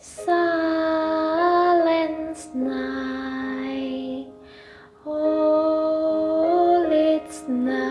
Silence night, night.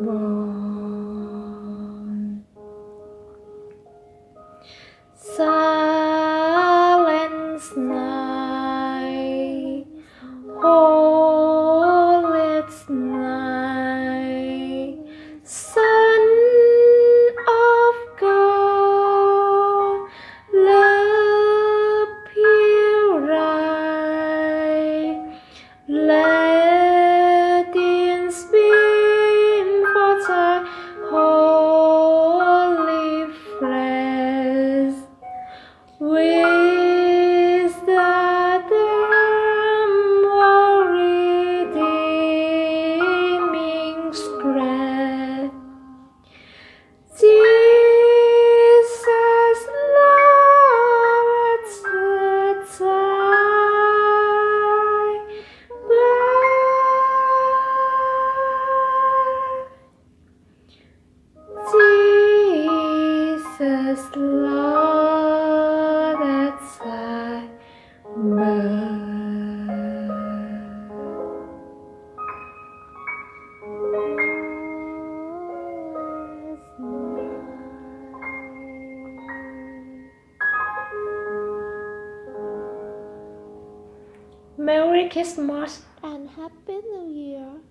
born. Silence night, All it's night. Silence Yay! Merry Christmas and Happy New Year.